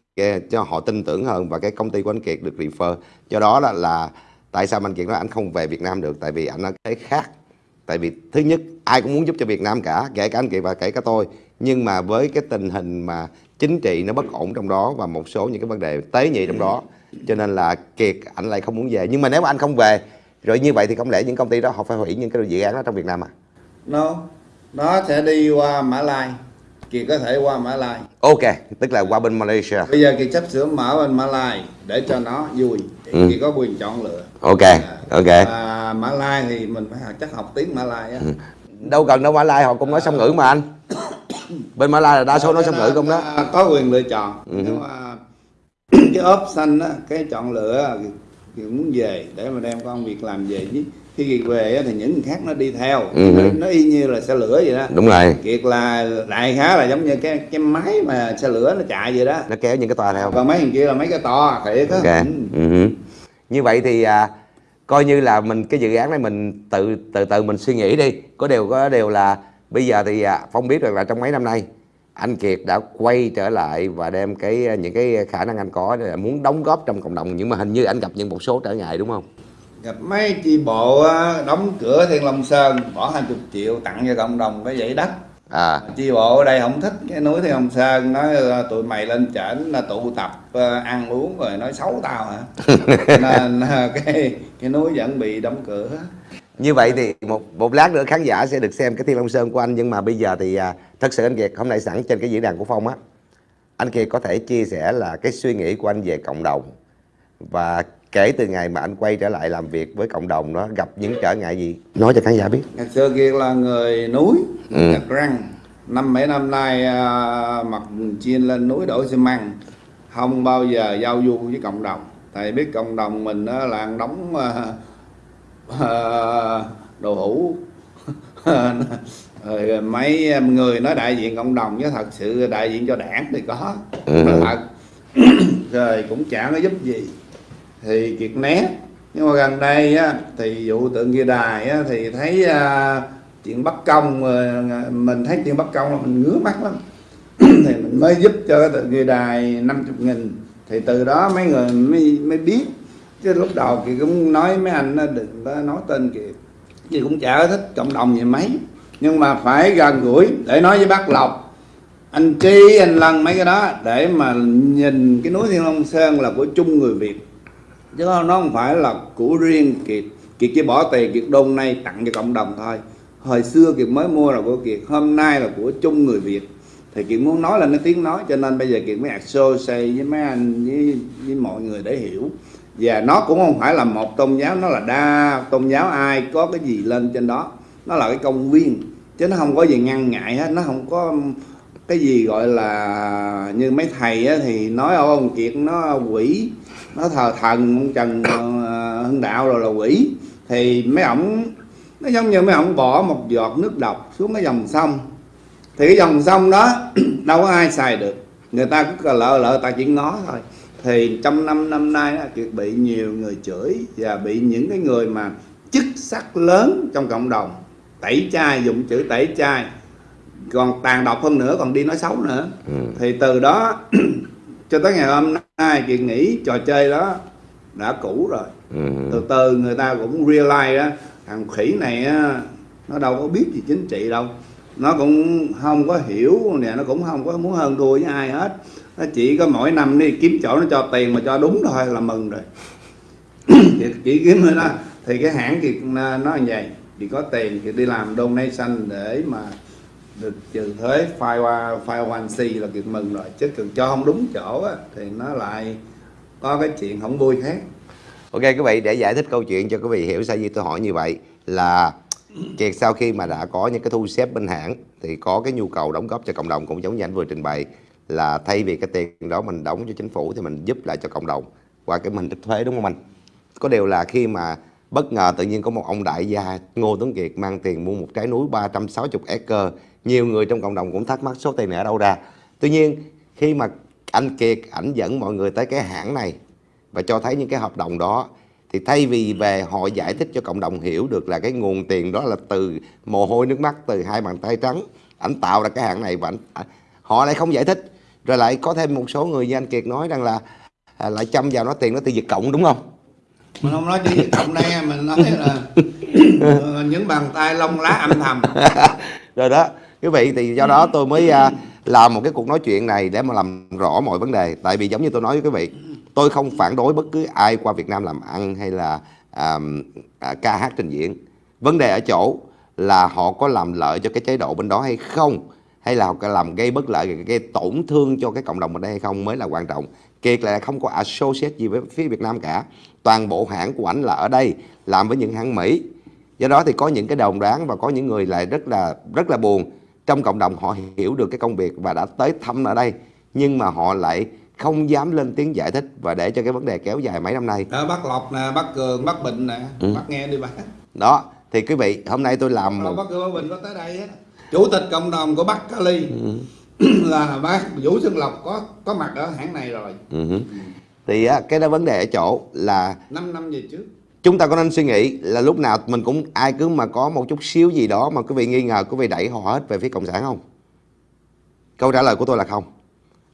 cho họ tin tưởng hơn và cái công ty của anh Kiệt được refer. Do đó là là tại sao anh Kiệt nói anh không về Việt Nam được tại vì anh nói cái khác. Tại vì thứ nhất ai cũng muốn giúp cho Việt Nam cả kể cả anh Kiệt và kể cả tôi. Nhưng mà với cái tình hình mà chính trị nó bất ổn trong đó và một số những cái vấn đề tế nhị trong đó cho nên là Kiệt anh lại không muốn về. Nhưng mà nếu mà anh không về rồi như vậy thì không lẽ những công ty đó họ phải hủy những cái dự án đó trong Việt Nam à? Nó nó sẽ đi qua Mã Lai. Kiệt có thể qua Mã Lai. Ok tức là qua bên Malaysia. Bây giờ Kiệt sắp sửa mở bên Mã Lai để cho nó vui. Thì Ừ. Kiệt có quyền chọn lựa. Ok ok. à, Mã Lai thì mình phải chắc học tiếng Mã Lai á. Đâu cần đâu Mã Lai họ cũng nói song ngữ mà anh. Bên Mã Lai là đa số nói song ngữ không đó. À, có quyền lựa chọn. Ừ. nhưng mà cái option á cái chọn lựa Kiệt muốn về để mà đem công việc làm về chứ khi Kiệt về thì những người khác nó đi theo Ừ. nó, y như là xe lửa vậy đó đúng rồi Kiệt là đại khá là giống như cái cái máy mà xe lửa nó chạy vậy đó nó kéo những cái toa theo còn mấy thằng kia là mấy cái to thiệt á Ok. Ừ. Ừ. Như vậy thì à, coi như là mình cái dự án này mình tự từ từ mình suy nghĩ đi. Có điều có điều là bây giờ thì à, Phong biết rằng là trong mấy năm nay anh Kiệt đã quay trở lại và đem cái à, những cái khả năng anh có để muốn đóng góp trong cộng đồng nhưng mà hình như anh gặp những một số trở ngại đúng không? Gặp mấy chi bộ đóng cửa Thiên Long Sơn bỏ 20 triệu tặng cho cộng đồng cái dãy đất. À. Chi bộ ở đây không thích cái núi Thiên Long Sơn nói ờ, tụi mày lên trển là tụ tập ờ, ăn uống rồi nói xấu tao hả? Nên ờ, cái cái núi vẫn bị đóng cửa. Như vậy thì một một lát nữa khán giả sẽ được xem cái Thiên Long Sơn của anh nhưng mà bây giờ thì à, thật sự anh Kiệt hôm nay sẵn trên cái diễn đàn của Phong á. Anh Kiệt có thể chia sẻ là cái suy nghĩ của anh về cộng đồng và kể từ ngày mà anh quay trở lại làm việc với cộng đồng đó gặp những trở ngại gì? Nói cho khán giả biết. Ngày xưa kia là người núi Ừ. răng. Năm mấy năm nay à, mặc chiên lên núi đổ xi măng. Không bao giờ giao du với cộng đồng. Thầy biết cộng đồng mình á, là ăn đóng à, à, đồ rồi mấy người nói đại diện cộng đồng chứ thật sự đại diện cho đảng thì có. Ừ. thật. Rồi cũng chả có giúp gì thì kiệt né. Nhưng mà gần đây á, thì vụ tượng kia đài á, thì thấy à, chuyện bất công à, mình thấy chuyện bất công là mình ngứa mắt lắm. Thì mình mới giúp cho cái tượng kia đài 50 nghìn. Thì từ đó mấy người mới mới biết. Chứ lúc đầu thì cũng nói mấy anh đừng có nói tên kìa. Thì cũng chả thích cộng đồng gì mấy. Nhưng mà phải gần gũi để nói với bác lộc. Anh chi anh Lân mấy cái đó để mà nhìn cái núi Thiên Long Sơn là của chung người Việt chứ nó không phải là của riêng Kiệt. Kiệt chỉ bỏ tiền Kiệt đôn nay tặng cho cộng đồng thôi. Hồi xưa Kiệt mới mua là của Kiệt hôm nay là của chung người Việt. Thì Kiệt muốn nói là nó tiếng nói cho nên bây giờ Kiệt mới associate với mấy anh với, với mọi người để hiểu. Và nó cũng không phải là một tôn giáo nó là đa tôn giáo ai có cái gì lên trên đó nó là cái công viên. Chứ nó không có gì ngăn ngại hết nó không có cái gì gọi là như mấy thầy á, thì nói ông kiệt nó quỷ nó thờ thần ông trần ờ, hưng đạo rồi là quỷ. Thì mấy ổng nó giống như mấy ổng bỏ một giọt nước độc xuống cái dòng sông. Thì cái dòng sông đó đâu có ai xài được. Người ta cứ lợ lợ ta chỉ ngó thôi. Thì trong năm năm nay kiệt bị nhiều người chửi và bị những cái người mà chức sắc lớn trong cộng đồng. Tẩy chay dùng chữ tẩy chay. Còn tàn độc hơn nữa còn đi nói xấu nữa. Ừ. thì từ đó cho tới ngày hôm nay kiệt nghĩ trò chơi đó đã cũ rồi. Ừ. từ từ người ta cũng realize á thằng khỉ này á nó đâu có biết gì chính trị đâu. Nó cũng không có hiểu nè nó cũng không có muốn hơn thua với ai hết. Nó chỉ có mỗi năm đi kiếm chỗ nó cho tiền mà cho đúng thôi là mừng rồi. Chỉ, chỉ kiếm thôi đó thì cái hãng thì nó nó như vậy. Thì có tiền thì đi làm donation để mà được trừ thuế file qua file one c là việc mừng rồi chứ cần cho không đúng chỗ á, thì nó lại có cái chuyện không vui khác Ok quý vị để giải thích câu chuyện cho quý vị hiểu sao gì tôi hỏi như vậy là Kiệt sau khi mà đã có những cái thu xếp bên hãng thì có cái nhu cầu đóng góp cho cộng đồng cũng giống như anh vừa trình bày là thay vì cái tiền đó mình đóng cho chính phủ thì mình giúp lại cho cộng đồng qua cái mình thức thuế đúng không anh? Có điều là khi mà bất ngờ tự nhiên có một ông đại gia Ngô Tuấn Kiệt mang tiền mua một trái núi 360 acre nhiều người trong cộng đồng cũng thắc mắc số tiền này ở đâu ra. Tuy nhiên khi mà anh Kiệt ảnh dẫn mọi người tới cái hãng này và cho thấy những cái hợp đồng đó thì thay vì về họ giải thích cho cộng đồng hiểu được là cái nguồn tiền đó là từ mồ hôi nước mắt từ hai bàn tay trắng ảnh tạo ra cái hãng này và ảnh, à, họ lại không giải thích. Rồi lại có thêm một số người như anh Kiệt nói rằng là à, lại chăm vào nó tiền nó từ Việt Cộng đúng không? Mình không nói chỉ cộng đây mình nói là ờ, những bàn tay lông lá âm thầm. Rồi đó quý vị thì do đó tôi mới uh, làm một cái cuộc nói chuyện này để mà làm rõ mọi vấn đề. Tại vì giống như tôi nói với quý vị tôi không phản đối bất cứ ai qua Việt Nam làm ăn hay là um, uh, ca hát trình diễn. Vấn đề ở chỗ là họ có làm lợi cho cái chế độ bên đó hay không hay là họ làm gây bất lợi gây tổn thương cho cái cộng đồng bên đây hay không mới là quan trọng. Kiệt là không có associate gì với phía Việt Nam cả. Toàn bộ hãng của ảnh là ở đây làm với những hãng Mỹ. Do đó thì có những cái đồng đoán và có những người lại rất là rất là buồn trong cộng đồng họ hiểu được cái công việc và đã tới thăm ở đây nhưng mà họ lại không dám lên tiếng giải thích và để cho cái vấn đề kéo dài mấy năm nay. Đó, bác lộc nè bác cường bác bình nè bác nghe đi bác đó thì quý vị hôm nay tôi làm một bác cường bác bình có tới đây á chủ tịch cộng đồng của bắc Cali. Là bác vũ xuân lộc có có mặt ở hãng này rồi. Ừ. Thì á, cái đó vấn đề ở chỗ là 5 năm về trước chúng ta có nên suy nghĩ là lúc nào mình cũng ai cứ mà có một chút xíu gì đó mà quý vị nghi ngờ quý vị đẩy họ hết về phía cộng sản không? Câu trả lời của tôi là không.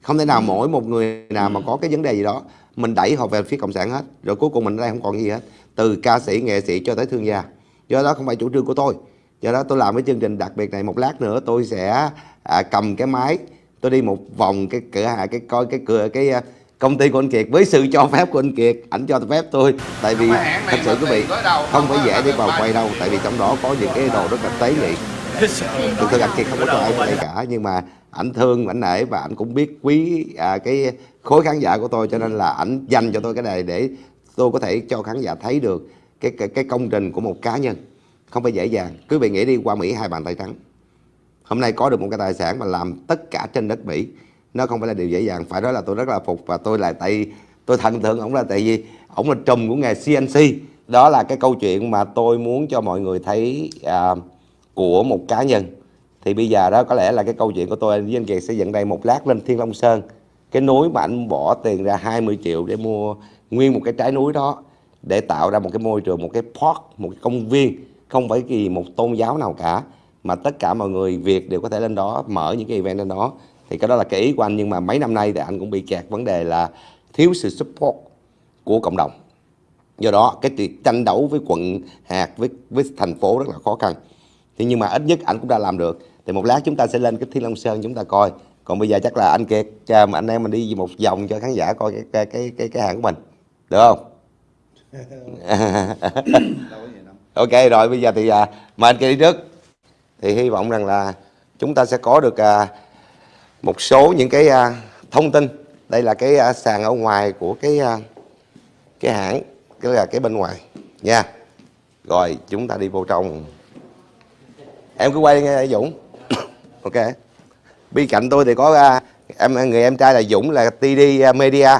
Không thể nào mỗi một người nào mà có cái vấn đề gì đó mình đẩy họ về phía cộng sản hết. Rồi cuối cùng mình ở đây không còn gì hết. Từ ca sĩ nghệ sĩ cho tới thương gia. Do đó không phải chủ trương của tôi. Do đó tôi làm cái chương trình đặc biệt này một lát nữa tôi sẽ à, cầm cái máy tôi đi một vòng cái cửa hàng cái coi cái cửa cái à, công ty của anh Kiệt với sự cho phép của anh Kiệt ảnh cho phép tôi. Tại vì thật sự quý vị không phải dễ đi vào quay đâu tại vì trong đó có những cái đồ rất là tế nhị. Thực sự anh Kiệt không có cho ai quay cả nhưng mà ảnh thương ảnh nể và ảnh cũng biết quý à, cái khối khán giả của tôi cho nên là ảnh dành cho tôi cái này để tôi có thể cho khán giả thấy được cái cái, cái công trình của một cá nhân. Không phải dễ dàng. Quý vị nghĩ đi qua Mỹ hai bàn tay trắng. Hôm nay có được một cái tài sản mà làm tất cả trên đất Mỹ nó không phải là điều dễ dàng phải nói là tôi rất là phục và tôi là tại tôi thần tượng ổng là tại vì ổng là trùm của nghề CNC đó là cái câu chuyện mà tôi muốn cho mọi người thấy à, của một cá nhân. Thì bây giờ đó có lẽ là cái câu chuyện của tôi với anh Kiệt sẽ dẫn đây một lát lên Thiên Long Sơn. Cái núi mà anh bỏ tiền ra 20 triệu để mua nguyên một cái trái núi đó để tạo ra một cái môi trường một cái park một cái công viên không phải gì một tôn giáo nào cả mà tất cả mọi người Việt đều có thể lên đó mở những cái event lên đó thì cái đó là cái ý của anh nhưng mà mấy năm nay thì anh cũng bị kẹt vấn đề là thiếu sự support của cộng đồng. Do đó cái việc tranh đấu với quận hạt với với thành phố rất là khó khăn. Thì nhưng mà ít nhất anh cũng đã làm được. Thì một lát chúng ta sẽ lên cái Thiên Long Sơn chúng ta coi. Còn bây giờ chắc là anh Kiệt mà anh em mình đi một vòng cho khán giả coi cái cái cái cái, cái hàng của mình. Được không? Ok rồi bây giờ thì à, mời anh Kiệt đi trước. Thì hy vọng rằng là chúng ta sẽ có được à, một số những cái à, thông tin. Đây là cái à, sàn ở ngoài của cái à, cái hãng cái là cái bên ngoài. Nha. Rồi chúng ta đi vô trong. Em cứ quay nghe Dũng. Ok. Bên cạnh tôi thì có à, em người em trai là Dũng là TD à, Media.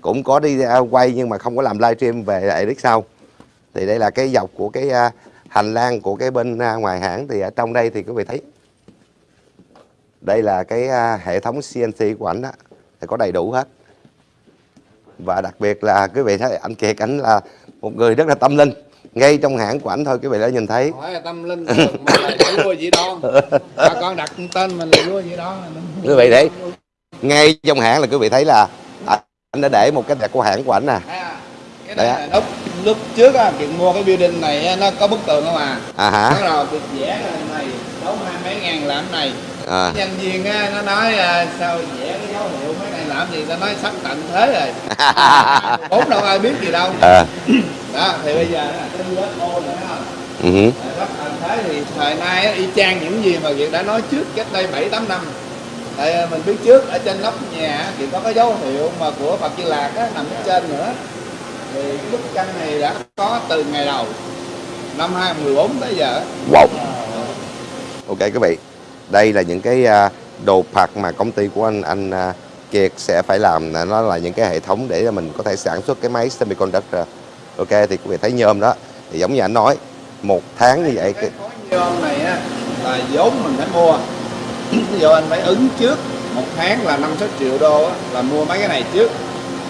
Cũng có đi à, quay nhưng mà không có làm livestream về Eric sau. Thì đây là cái dọc của cái à, hành lang của cái bên à, ngoài hãng thì ở trong đây thì quý vị thấy đây là cái à, hệ thống CNC của ảnh đó thì có đầy đủ hết. Và đặc biệt là quý vị thấy anh Kiệt ảnh là một người rất là tâm linh. Ngay trong hãng của ảnh thôi quý vị đã nhìn thấy. Hỏi là tâm linh mà lại vua gì đó. Bà con đặt tên mình là vua gì đó. Quý vị thấy ngay trong hãng là quý vị thấy là anh đã để một cái đẹp của hãng của ảnh nè. À, cái này á. là lúc lúc trước á mua cái building này á, nó có bức tường không à? À hả? Đầu kiệt vẽ này mấy ngàn làm này. À. nhân viên á nó nói à, sao vẽ cái dấu hiệu mấy này làm gì ta nói sắp tận thế rồi. Bốn đâu ai biết gì đâu. À. đó thì bây giờ cái UFO nữa không? Ừ hứ. sắp tận thế thì thời nay á, y chang những gì mà Việt đã nói trước cách đây bảy tám năm. Tại à, mình biết trước ở trên nóc nhà thì có cái dấu hiệu mà của Phật Di Lạc á, nằm trên nữa. Thì bức tranh này đã có từ ngày đầu năm 2014 tới giờ wow ok quý vị. Đây là những cái à, đồ phạt mà công ty của anh anh à, Kiệt sẽ phải làm. Là nó là những cái hệ thống để mình có thể sản xuất cái máy semiconductor. Ok thì quý vị thấy nhôm đó. Thì giống như anh nói một tháng như vậy cái nhôm này á là vốn mình phải mua. Ví dụ anh phải ứng trước một tháng là năm sáu triệu đô á, là mua mấy cái này trước.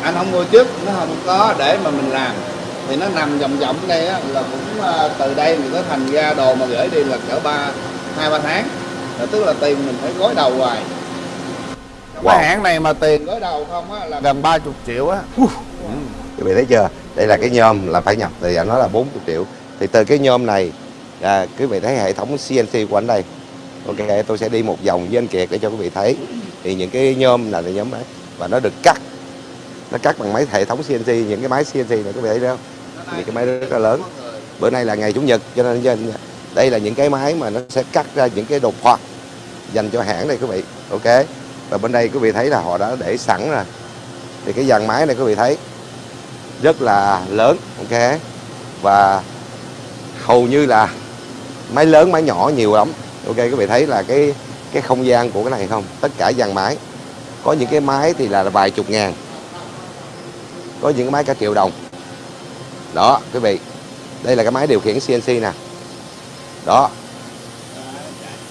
Anh không mua trước nó không có để mà mình làm. Thì nó nằm vòng vòng đây á, là cũng à, từ đây mình có thành ra đồ mà gửi đi là cỡ ba hai ba tháng. Là tức là tiền mình phải gối đầu hoài. Wow. cái hãng này mà tiền gối đầu không á là gần 30 triệu á. Quý vị thấy chưa? Đây là cái nhôm là phải nhập thì nói là 40 triệu. Thì từ cái nhôm này à, quý vị thấy hệ thống CNC của anh đây. Ok tôi sẽ đi một vòng với anh Kiệt để cho quý vị thấy. Thì những cái nhôm là nhóm máy và nó được cắt. Nó cắt bằng máy hệ thống CNC những cái máy CNC này quý vị thấy không? Những cái máy rất là lớn. bữa nay là ngày chủ nhật cho nên cho nên đây là những cái máy mà nó sẽ cắt ra những cái đồ phọt dành cho hãng đây quý vị. Ok? Và bên đây quý vị thấy là họ đã để sẵn rồi. Thì cái dàn máy này quý vị thấy rất là lớn, ok? Và hầu như là máy lớn, máy nhỏ nhiều lắm. Ok, quý vị thấy là cái cái không gian của cái này không? Tất cả dàn máy. Có những cái máy thì là vài chục ngàn. Có những cái máy cả triệu đồng. Đó, quý vị. Đây là cái máy điều khiển CNC nè đó.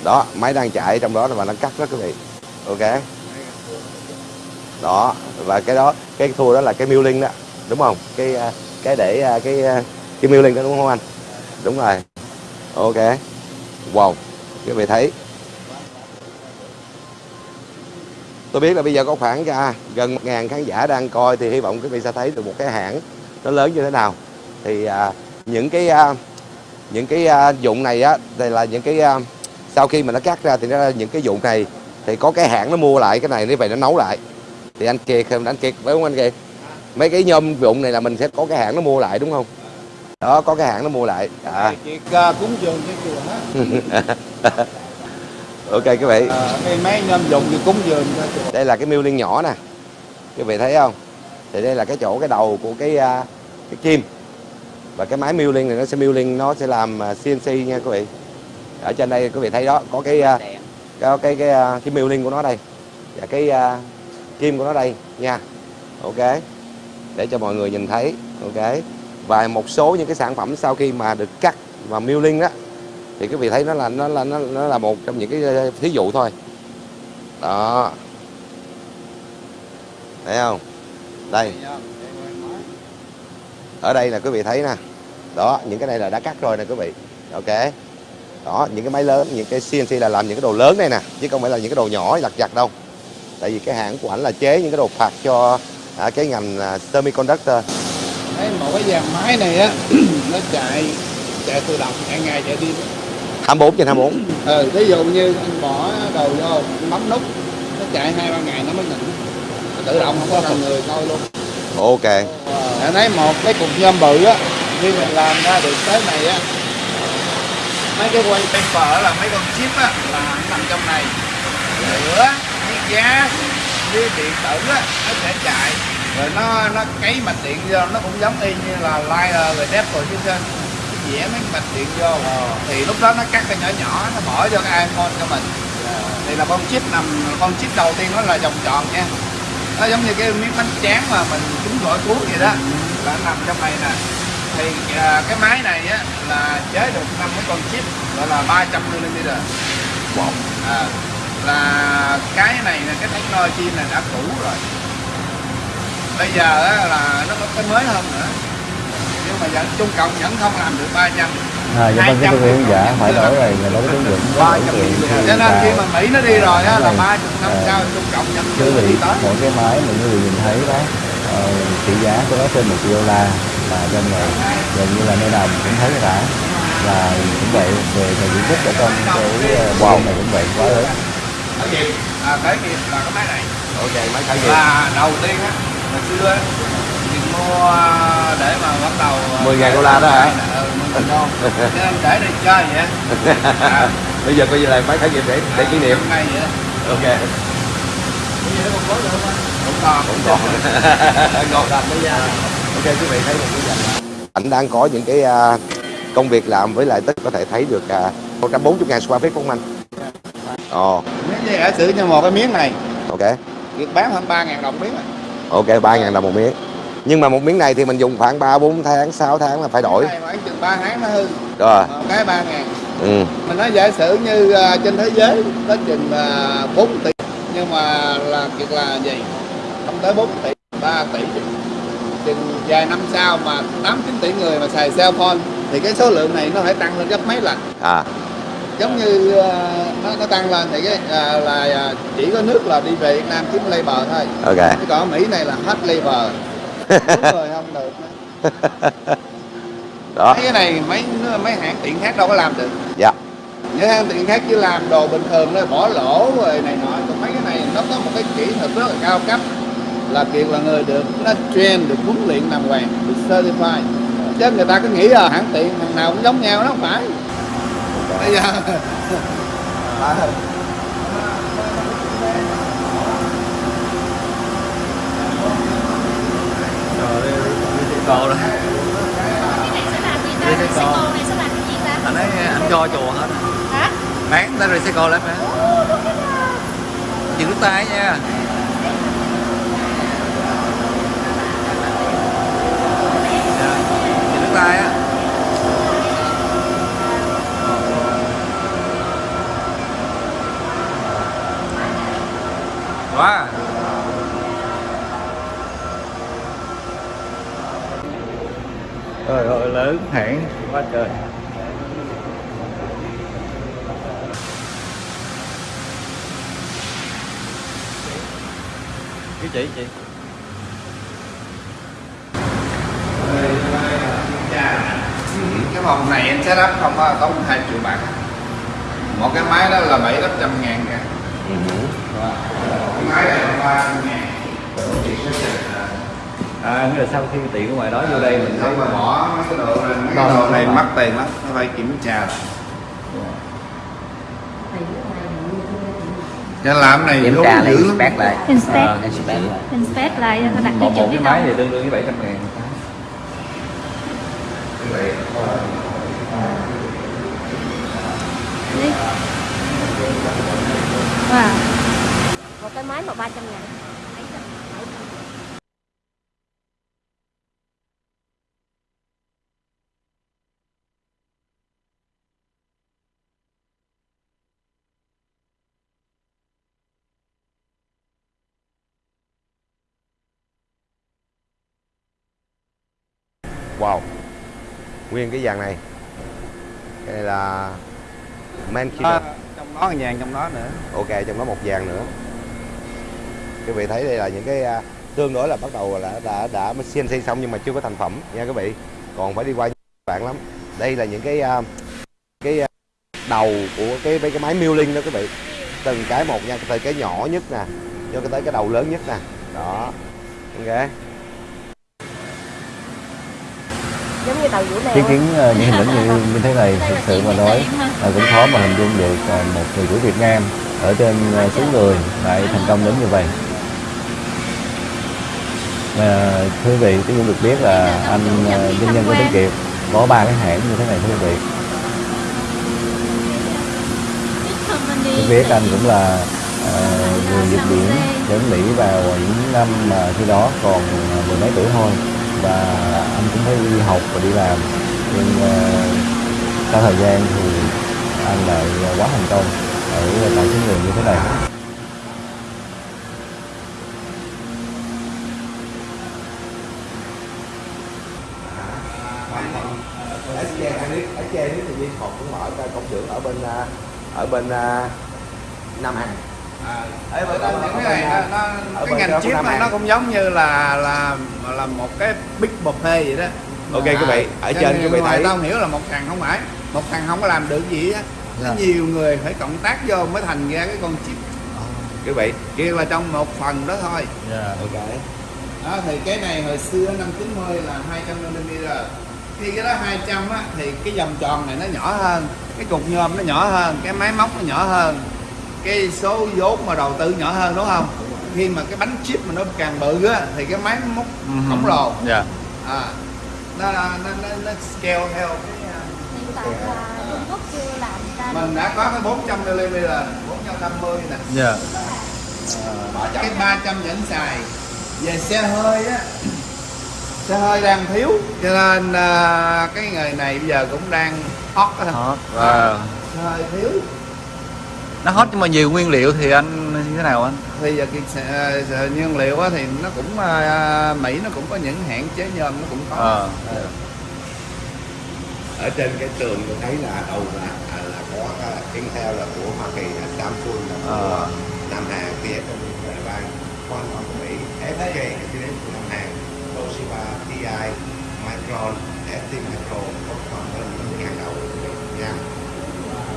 Đó máy đang chạy trong đó và nó cắt đó quý vị. Ok. Đó và cái đó cái thua đó là cái milling đó đúng không? Cái à, cái để à, cái à, cái mưu linh đó đúng không anh? Đúng rồi. Ok. Wow. Quý vị thấy. Tôi biết là bây giờ có khoảng ra gần một ngàn khán giả đang coi thì hy vọng quý vị sẽ thấy được một cái hãng nó lớn như thế nào. Thì à, những cái à, những cái à, dụng này á đây là những cái à, sau khi mà nó cắt ra thì nó những cái dụng này thì có cái hãng nó mua lại cái này như vậy nó nấu lại. Thì anh Kiệt anh Kiệt phải không anh Kiệt? Mấy cái nhôm dụng này là mình sẽ có cái hãng nó mua lại đúng không? Đó có cái hãng nó mua lại. À. Kiệt uh, cúng dường cho chùa hết ok quý vị. À, cái máy nhôm dùng thì cúng dường cho chùa đây là cái miêu liên nhỏ nè. Quý vị thấy không? Thì đây là cái chỗ cái đầu của cái à, cái kim và cái máy milling liên này nó sẽ milling liên nó sẽ làm à, CNC nha quý vị. Ở trên đây quý vị thấy đó có cái à, cái cái à, cái, cái milling liên của nó đây và cái uh, kim của nó đây nha. Ok. Để cho mọi người nhìn thấy. Ok. Và một số những cái sản phẩm sau khi mà được cắt và milling liên đó thì quý vị thấy nó là nó là nó, nó là một trong những cái thí dụ thôi. Đó. Thấy không? Đây ở đây là quý vị thấy nè. Đó những cái này là đã cắt rồi nè quý vị. Ok. Đó những cái máy lớn những cái CNC là làm những cái đồ lớn này nè chứ không phải là những cái đồ nhỏ lặt vặt đâu. Tại vì cái hãng của ảnh là chế những cái đồ phạt cho à, cái ngành à, semiconductor. Thấy một cái dàn máy này á nó chạy chạy tự động chạy ngày chạy đêm. 24 trên 24 ừ ví dụ như anh bỏ đầu vô bấm nút nó chạy hai ba ngày nó mới nghỉ nó tự động không có cần người coi luôn ok. Anh thấy một cái cục nhôm bự á khi mình làm ra được tới này á. Mấy cái quay paper là mấy con chip á, là nằm trong này. Lửa với giá với điện tử á, nó sẽ chạy. Rồi nó nó cấy mạch điện vô, nó cũng giống y như là lighter rồi đép rồi chứ trên cái vẽ mấy mạch điện vô. Thì lúc đó nó cắt cái nhỏ nhỏ, nó bỏ vô cái iPhone cho mình. Thì là con chip nằm, con chip đầu tiên nó là vòng tròn nha nó giống như cái miếng bánh tráng mà mình trúng gỏi cuốn vậy đó. Là nằm trong này nè. Thì à, cái máy này á là chế được năm cái con chip gọi là 300 mm wow. à, là cái này là cái technology này đã cũ rồi. Bây giờ á, là nó có cái mới hơn nữa. Nhưng mà vẫn Trung Cộng vẫn không làm được 300 À, dạ vâng, cái tôi hướng giả phải đổi rồi, là đối với ứng dụng có cho nên khi mà Mỹ nó đi rồi á là ba chục năm sau Trung Cộng chưa vị đi tới. mỗi cái máy mà vị nhìn thấy đó ờ, trị giá của nó trên một triệu đô la và trong này gần như là nơi nào mình cũng thấy cả. Là cũng vậy về về diện tích ở trong cái uh, wow. này cũng vậy quá lớn. Khởi nghiệp. À, khởi nghiệp là cái máy này. Ok máy khởi nghiệp. Là đầu tiên á hồi xưa á mình mua để mà bắt đầu à, 10.000 đô la đó hả? 10.000 đô cho nên để đi chơi vậy? À, bây giờ coi như là máy khởi nghiệp để để kỷ niệm. vậy. Ok. Bây giờ nó còn có được không? Cũng còn. Cũng còn. Ngon ok quý vị thấy một cái ảnh. Đang có những cái à, công việc làm với lại tất có thể thấy được à, 140 ngàn square feet không anh. Ồ nếu như giả sử như một cái miếng này. Ok. Việc bán hơn 3 ngàn đồng miếng à. ok 3 ngàn đồng một miếng nhưng mà một miếng này thì mình dùng khoảng 3 4 tháng 6 tháng là phải đổi. Cái này khoảng chừng 3 tháng nó hư. Rồi một cái 3 ngàn. Ừ. mình nói giả sử như à, trên thế giới có chừng à, 4 tỷ nhưng mà là kiệt là gì? Không tới 4 tỷ 3 tỷ. Chừng vài năm sau mà 8 9 tỷ người mà xài cell phone thì cái số lượng này nó phải tăng lên gấp mấy lần. À. Giống như à, nó, nó tăng lên thì cái à, là chỉ có nước là đi về Việt Nam kiếm labor thôi. Ok. Chứ còn Mỹ này là hết labor đúng rồi không được. Nữa. đó. Mấy cái này mấy mấy hãng tiện khác đâu có làm được. Dạ. Những hãng tiện khác chỉ làm đồ bình thường nó bỏ lỗ rồi này nọ. Còn mấy cái này nó có một cái kỹ thuật rất là cao cấp là kiệt là người được nó train được huấn luyện đàng hoàng được certified. Chứ người ta cứ nghĩ là hãng tiện thằng nào cũng giống nhau nó không phải. Bây giờ cô rồi. Đi xe cô anh ấy anh cho chùa hết. Hả? Bán tới rồi xe cô lắm hả chữ tay nha. Chữ tay á. Quá wow. Trời ơi lớn hãng. Quá trời. Cái chị chị. Cái phòng này anh set up không có tốn 2 triệu bạc. Một cái máy đó là bảy tám trăm ngàn kìa. Cái máy này là ba ngàn à nghĩa là sau khi tiện ở ngoài đó vô đây mình thấy bỏ mấy cái đồ này mấy cái đồ này mắc tiền lắm nó phải kiểm tra lại. Cho làm này kiểm tra lại dữ lắm. inspect lại. Inspect. Ờ, inspect lại. Inspect lại đặt một chuẩn cái máy thì tương đương với 700 ngàn. Đi. Wow. một cái máy mà 300 ngàn wow. Nguyên cái dàn này. Cái này là man À, trong đó vàng trong đó nữa. Ok trong đó một dàn nữa. Quý vị thấy đây là những cái à, tương đối là bắt đầu là đã đã mới CNC xong nhưng mà chưa có thành phẩm nha quý vị. Còn phải đi qua bạn lắm. Đây là những cái à, cái à, đầu của cái mấy cái máy milling đó quý vị. Từng cái một nha từ cái nhỏ nhất nè cho tới cái đầu lớn nhất nè. Đó. Ok giống như tàu vũ leo chứng kiến ờ, những hình ảnh như, như thế này thực sự mà nói là cũng khó mà hình dung được ờ, một người chủ Việt Nam ở trên ờ, xứ người lại thành công đến như vậy. Và thưa quý vị tôi cũng được biết là anh ờ, doanh nhân của Tuấn Kiệt có ba cái hãng như thế này thưa quý vị. Tôi biết anh cũng là ờ, người Nhật Biển đến Mỹ vào những năm mà khi đó còn ờ, mười mấy tuổi thôi và anh cũng phải đi học và đi làm nhưng ờ, sau thời gian thì anh lại quá thành công ở tại xứ người như thế này SK Hanix SK Hanix thì Viên Thuật cũng mở ra công xưởng ở bên ở bên Nam Hàn Ấy, đó, những cái này nó, à, nó, ở cái ngành chip nó, cũng giống như là là là một cái big buffet vậy đó. Ok, quý vị, ở trên quý vị thấy- tao không hiểu là một thằng không phải một thằng không có làm được gì á. Dạ. nhiều người phải cộng tác vô mới thành ra cái con chip. Quý vị kia là trong một phần đó thôi. Ok. Đó thì cái này hồi xưa năm 90 là 200 mm khi cái đó 200 á thì cái vòng tròn này nó nhỏ hơn cái cục nhôm nó nhỏ hơn cái máy móc nó nhỏ hơn cái số vốn mà đầu tư nhỏ hơn đúng không? Khi mà cái bánh chip mà nó càng bự á thì cái máy móc khổng lồ. Dạ. À nó nó nó, nó scale theo cái à, hiện tại là Trung Quốc chưa làm ra mình đã có cái 400 mm 450 nè. Dạ. Cái 300 vẫn xài. Về xe hơi á xe hơi đang thiếu cho nên à, cái nghề này bây giờ cũng đang hot á. Hot À, xe hơi thiếu nó hot nhưng mà nhiều nguyên liệu thì anh như thế nào anh thì giờ cái nhiên liệu á thì nó cũng à, Mỹ nó cũng có những hãng chế nhôm nó cũng có Ờ. Ờ. ở trên cái tường tôi thấy là đầu là à, là có cái Intel là của Hoa Kỳ là Samsung là của Ờ. Nam Hàn TSM là Đài Loan Qualcomm của Mỹ SK là TSM của Nam Hàn Toshiba TI Micron ST Micro Foxconn là những hàng đầu của Mỹ nha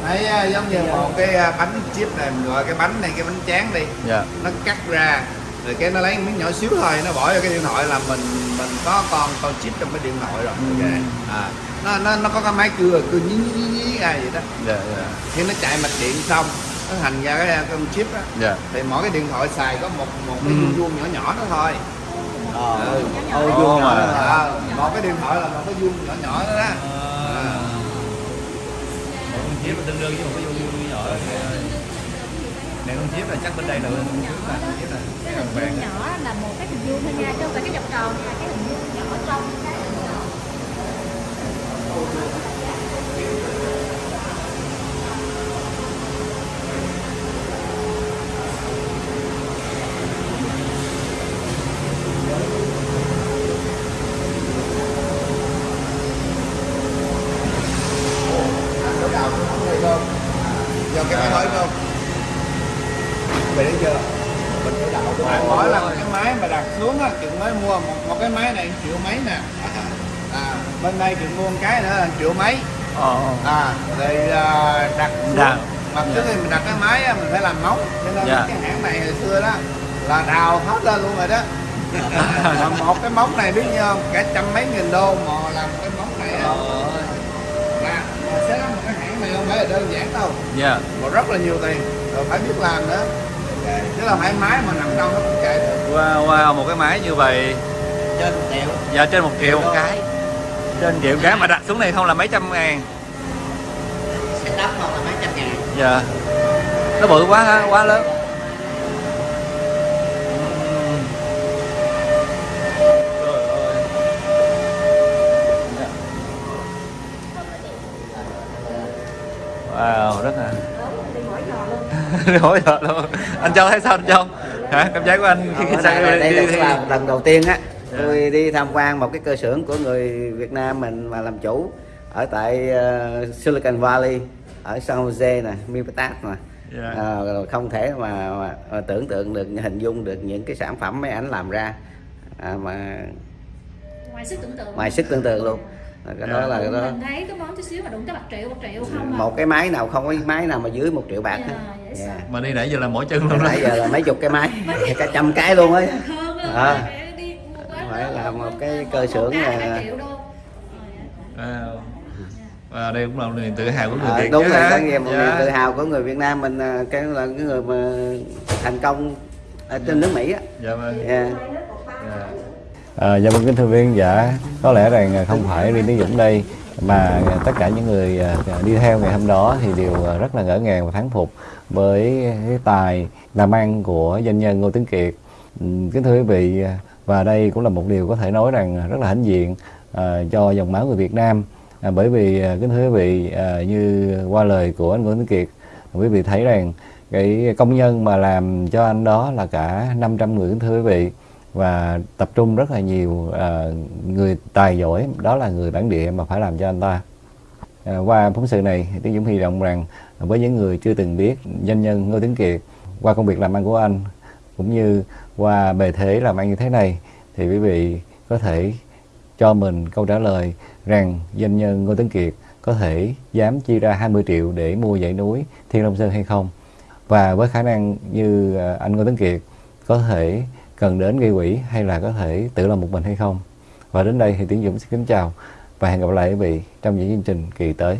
à, giống như một cái à, bánh chip này mình gọi cái bánh này cái bánh tráng đi dạ nó cắt ra rồi cái nó lấy miếng nhỏ xíu thôi nó bỏ vô cái điện thoại là mình mình có con con chip trong cái điện thoại rồi ok à nó nó nó có cái máy cưa cưa nhí nhí nhí ra vậy đó dạ dạ khi nó chạy mạch điện xong nó thành ra cái con chip á dạ thì mỗi cái điện thoại xài có một một cái Ừ. vuông vuông nhỏ nhỏ đó thôi ờ Ừ. ô Ồ, vuông mà. nhỏ đó. à, một cái điện thoại là một cái vuông nhỏ nhỏ đó đó à. Chip tương đương với một cái vuông nhỏ này con chip là chắc bên đây là bên trước là chip là cái hình vuông nhỏ là một cái hình vuông thôi nha chứ không phải cái vòng tròn là cái hình vuông nhỏ trong cái do bên đây chuyện mua một cái nữa là triệu mấy. À rồi à, đặt Dạ. mà trước khi mình đặt cái máy á, mình phải làm móng. Cho nên Dạ. cái hãng này hồi xưa đó là đào hết lên luôn rồi đó. Mà một cái móng này biết không? Cả trăm mấy nghìn đô mà làm cái móng này á. Là mà sẽ một cái hãng này không phải là đơn giản đâu. Dạ. Mà rất là nhiều tiền. Rồi phải biết làm nữa. Chứ là phải máy mà nằm đâu nó cũng chạy được. Wow, wow một cái máy như vậy. Trên triệu. Dạ trên một triệu. Một cái trên triệu cái mà đặt xuống này không là mấy trăm ngàn. Sẽ đắp hoặc là mấy trăm ngàn. Dạ. Nó bự quá ha quá lớn. Trời ơi. Wow, rất là đi hỏi giờ luôn. Anh châu thấy sao anh châu? Hả? Cảm giác của anh khi Ở sang đây, đây, đi, đi, là lần đầu tiên á. Tôi đi tham quan một cái cơ xưởng của người Việt Nam mình mà làm chủ ở tại ờ, Silicon Valley ở San Jose nè, Mipatat nè. Dạ. À, rồi không thể mà, mà, mà tưởng tượng được hình dung được những cái sản phẩm mấy ảnh làm ra. À, mà ngoài sức tưởng tượng. Ngoài sức tưởng tượng luôn. Cái đó là cái đó. Mình thấy cái món chút xíu mà đụng tới bạc triệu một triệu không à. một cái máy nào không có máy nào mà dưới một triệu bạc Dạ, Dạ. sợ. mà đi nãy giờ là mỗi chân luôn đó nãy giờ là mấy chục cái máy. Cả trăm cái luôn ấy hơn á, À. phải là một cái cơ xưởng là- cả triệu đô. Wow. Và đây cũng là một niềm tự hào của người À, Việt đúng rồi có nghĩa một Dạ. niềm tự hào của người Việt Nam mình cái là cái người mà thành công ở trên nước Mỹ á Dạ vâng. Dạ. Dạ. À, dạ vâng kính thưa quý khán giả, có lẽ rằng không phải riêng Tiến Dũng đây mà tất cả những người đi theo ngày hôm đó thì đều rất là ngỡ ngàng và thán phục với cái tài làm ăn của doanh nhân Ngô Tuấn Kiệt. Kính thưa quý vị, và đây cũng là một điều có thể nói rằng rất là hãnh diện à, cho dòng máu người Việt Nam. À, bởi vì à, kính thưa quý vị, à, như qua lời của anh Nguyễn Tuấn Kiệt, quý vị thấy rằng cái công nhân mà làm cho anh đó là cả 500 người kính thưa quý vị và tập trung rất là nhiều à, người tài giỏi đó là người bản địa mà phải làm cho anh ta à, qua phóng sự này Tiến Dũng hy vọng rằng với những người chưa từng biết doanh nhân Ngô Tiến Kiệt qua công việc làm ăn của anh cũng như qua bề thế làm ăn như thế này, thì quý vị có thể cho mình câu trả lời rằng doanh nhân Ngô tấn Kiệt có thể dám chi ra 20 triệu để mua dãy núi Thiên Long Sơn hay không? Và với khả năng như à, anh Ngô tấn Kiệt có thể cần đến gây quỹ hay là có thể tự làm một mình hay không? Và đến đây thì Tiến Dũng xin kính chào và hẹn gặp lại quý vị trong những chương trình kỳ tới.